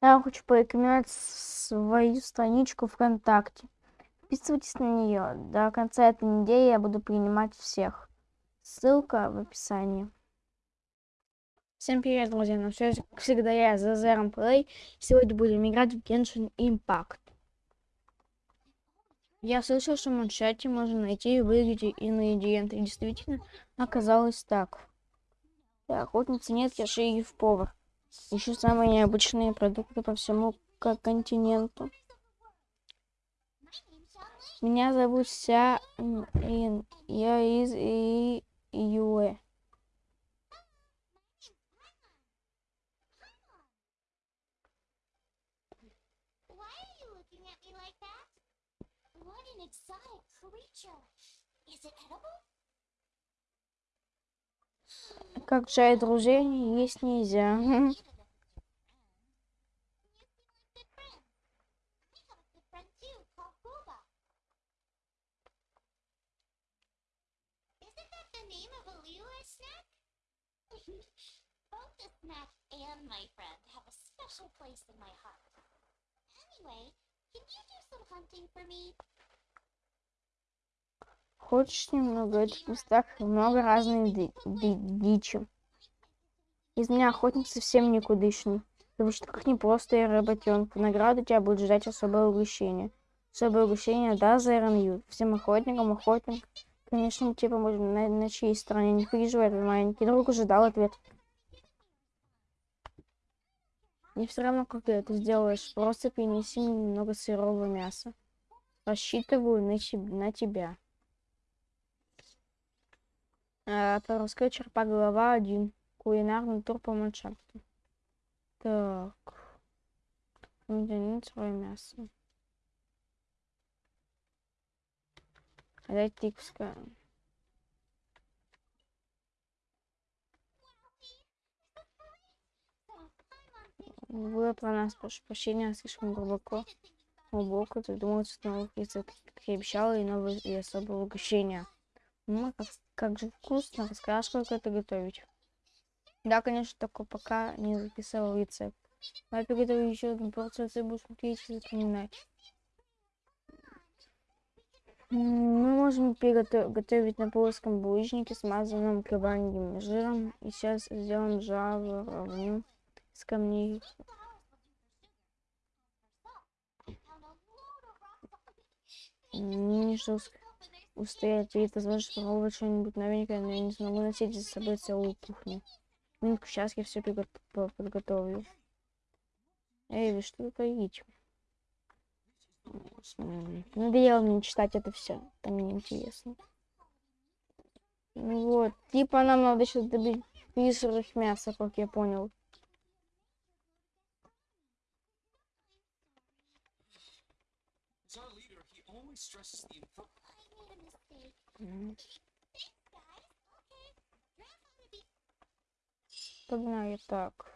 Я хочу порекомендовать свою страничку ВКонтакте. Подписывайтесь на нее. До конца этой недели я буду принимать всех. Ссылка в описании. Всем привет, друзья! На связи, как всегда, я, Зазером Плей. Сегодня будем играть в Genshin Impact. Я слышал, что в манчате можно найти и выглядеть ингредиенты. И действительно, оказалось так. Да, охотницы нет, я шериф-повар. Ищу самые необычные продукты по всему континенту. Меня зовут Ся Ин. Я из и Как чай друзей есть нельзя. Place in my heart. Anyway, can you do some hunting for me? Хочешь немного этих местах много разной ди ди дичи. Из меня охотник совсем никудышный. Потому что как не просто я работенка. В тебя будет ждать особое угощение. Особое угощение, да, за Ю. Всем охотникам охотник. Конечно, тебе поможем на, на чьей стороне. Не переживай, твой маленький друг уже дал ответ. Не все равно, как ты это сделаешь. Просто принеси мне немного сырого мяса. Рассчитываю на, на тебя. Порусской черпа глава 1. Кулинарный тур по ландшафту. Так. Медленное свое мясо. Дайте тикска. Вы про нас, прошу прощения, слишком глубоко. Глубоко задумываться новых рецептов, как я обещала, и новые и особые угощения. Ну, как, как же вкусно, расскажешь, как это готовить. Да, конечно, только пока не записывал рецепт. Я приготовлю еще одну порцию, ты будешь смотреть и запоминать. Мы можем приготовить на плоском булыжнике, смазанном крабаньим жиром. И сейчас сделаем жаворонку с камней. Не жестко устоять перед возможностью попробовать что-нибудь новенькое, но я не смогу носить за собой целую кухню. Минутку, сейчас я все подготовлю. Эй, вы что творите? Надоело мне читать это все. Там мне интересно. Ну вот. Типа нам надо сейчас добить призрак мяса, как я понял. Погнали так.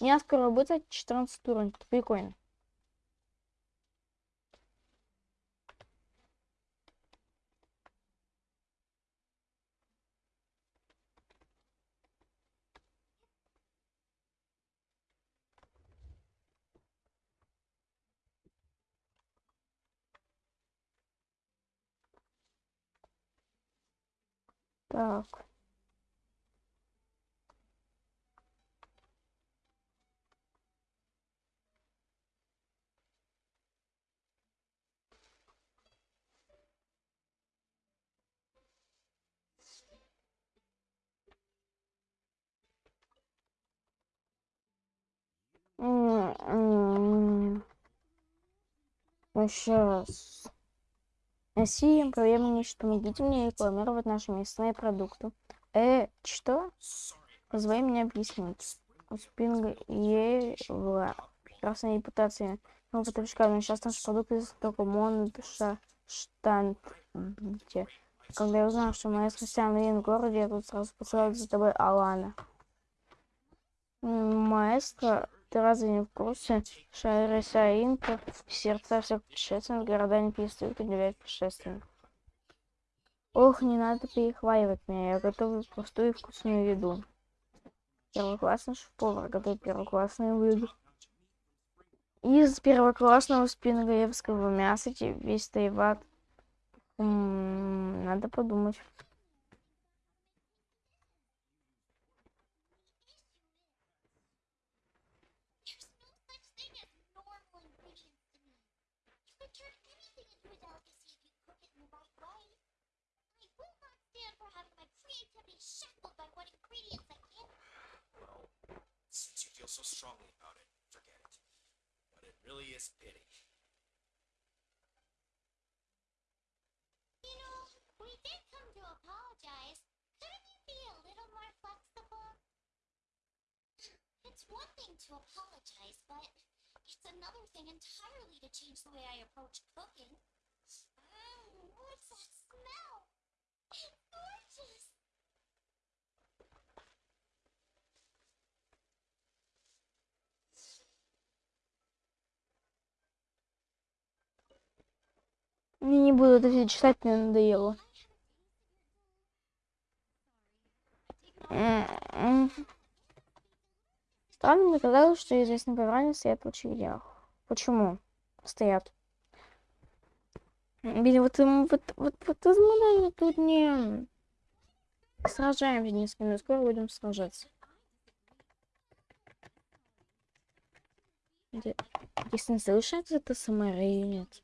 Я скоро будет 14 уровень. Прикольно. Так. Сейчас. Россия проблема не что могите мне рекламировать наши мясные продукты. Э, что? Позвони мне объяснить. У Спинга Ева прекрасная репутация. Ну, что но сейчас наши продукты только Монша Штанте. Когда я узнал, что моя христиан в городе, я тут сразу посылаю за тобой Алана. Маэстро ты разве не в курсе? Шайреса Инка, сердца всех путешественников, города не перестают удивлять путешественников. Ох, не надо перехваливать меня, я готовлю простую и вкусную еду. Первоклассный шеф-повар готовит первоклассные блюда. Из первоклассного спингаевского мяса те- весь тайват. М, Надо подумать. Having my creativity shackled by what ingredients I can. Well, since you feel so strongly about it, forget it. But it really is pity. You know, we did come to apologize. Couldn't you be a little more flexible? It's one thing to apologize, but it's another thing entirely to change the way I approach cooking. Mmm, what's that smell? Я не буду это все читать, мне надоело. М, м. Странно мне казалось, что известные повара стоят в очередях. Почему стоят? Блин, вот, вот, вот, вот мы тут не сражаемся несколько минут, скоро будем сражаться. Если не слышать это или нет.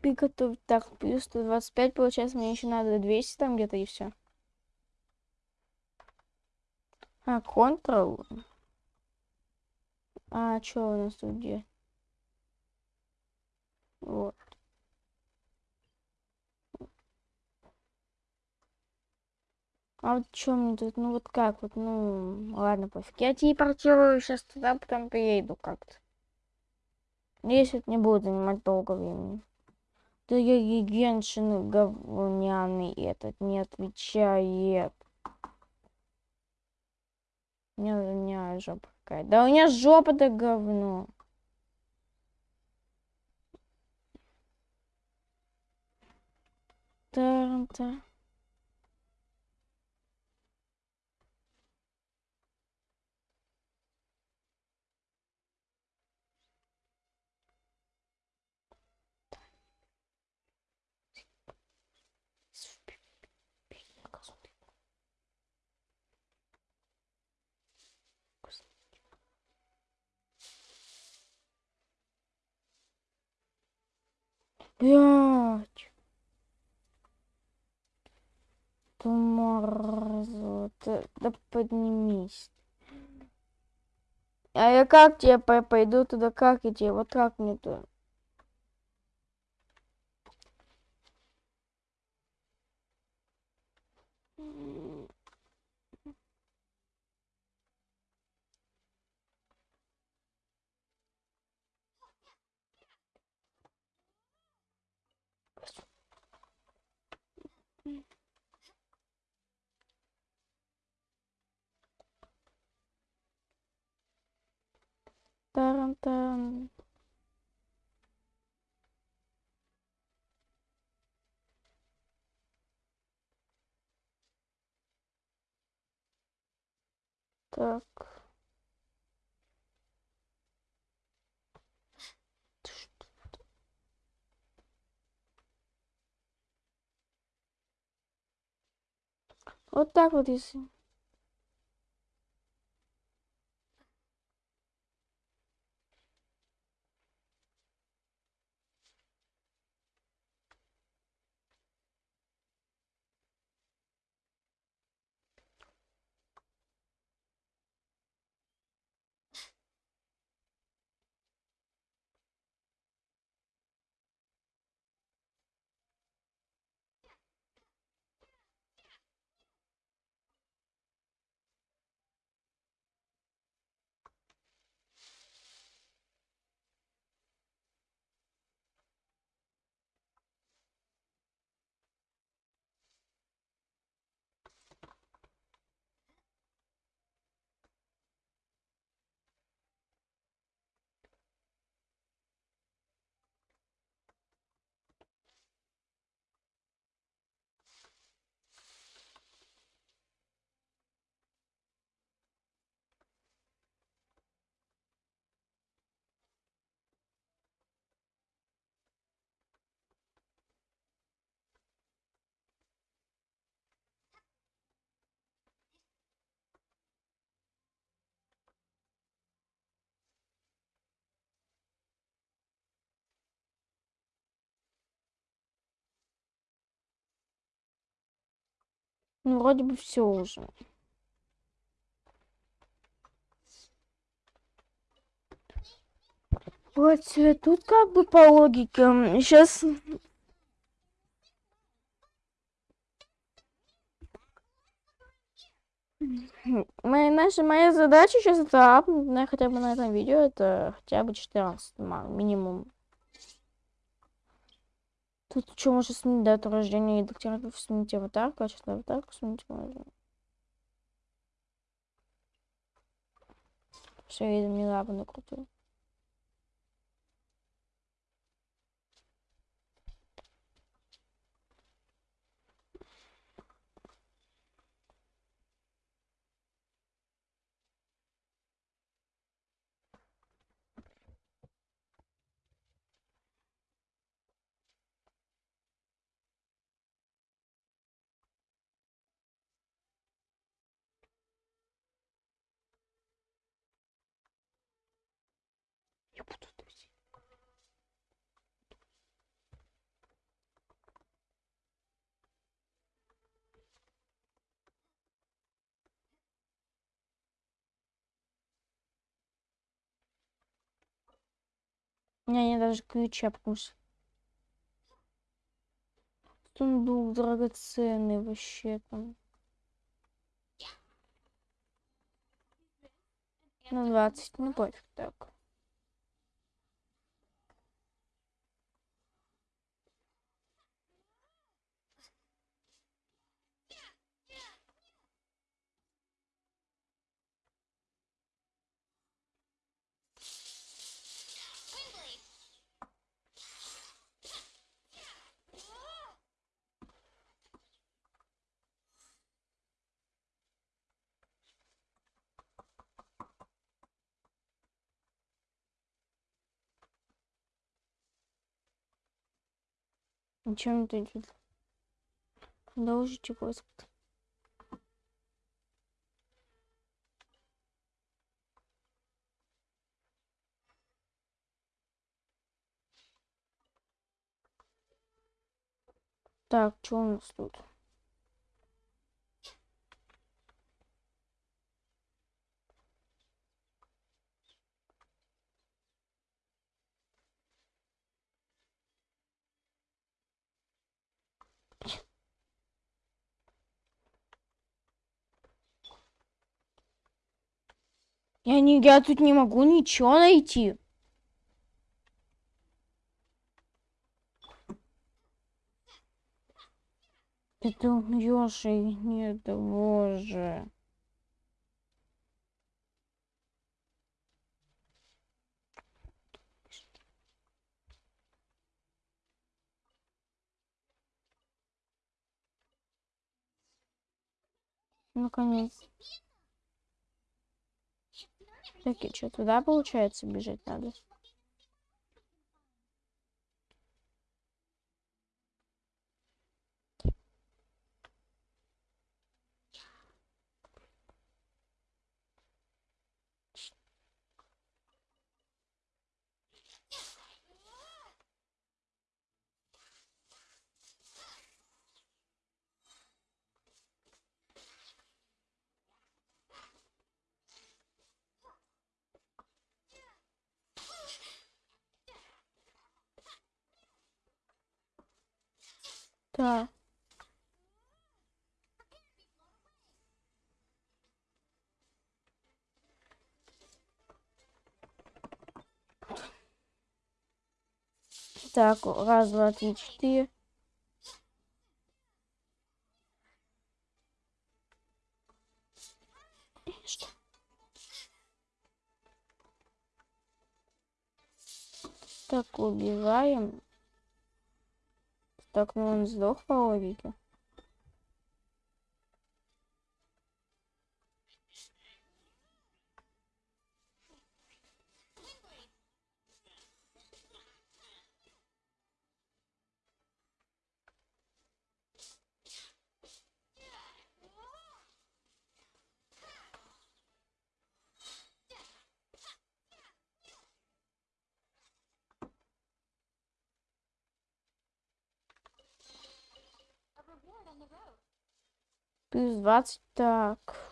Приготовить. Так, плюс 125, получается, мне еще надо 200 там где-то и все. А, Ctrl. А, что у нас тут где? Вот. А вот что мне тут, ну вот как вот, ну, ладно, пофиг. Я телепортирую сейчас туда, потом приеду как-то. Надеюсь, это не будет занимать долго времени. Да я гигеншин говняный этот не отвечает. У меня, у меня жопа какая. Да у меня жопа-то говно. Та-та. Блять. Туморозу. Да, да поднимись. А я как тебе по- пойду туда? Как идти? Вот как мне туда? Таран-таран. Так. Вот так вот, если. Ну, вроде бы все уже. Вот, тут как бы по логике. Сейчас Моя, наша, моя задача сейчас это апнуть на, хотя бы на этом видео, это хотя бы 14 ма- минимум. Тут что, можно сменить дату рождения и докторатов, сменить аватарку, а сейчас аватарку сменить можно. Все, видно, не лапу крутой. Я буду тусить. У меня нет даже ключа, потому что сундук драгоценный вообще там. На 20, ну пофиг так. Ничего не дойдет. Продолжите поиск. Так, что у нас тут? Я не, я тут не могу ничего найти. Это Ёши, нет, да боже. Наконец. Так, и что, туда, получается, бежать надо? Да. Так, раз, два, три, четыре. Так, убиваем. Так, ну он сдох по логике. Плюс 20, так.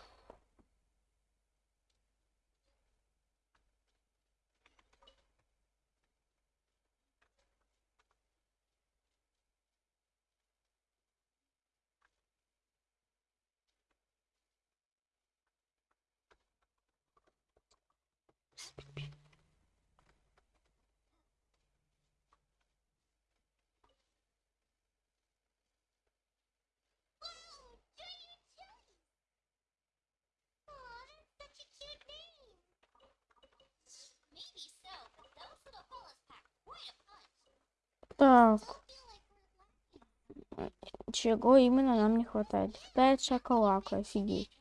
Так, чего именно нам не хватает? Хватает шоколака, офигеть.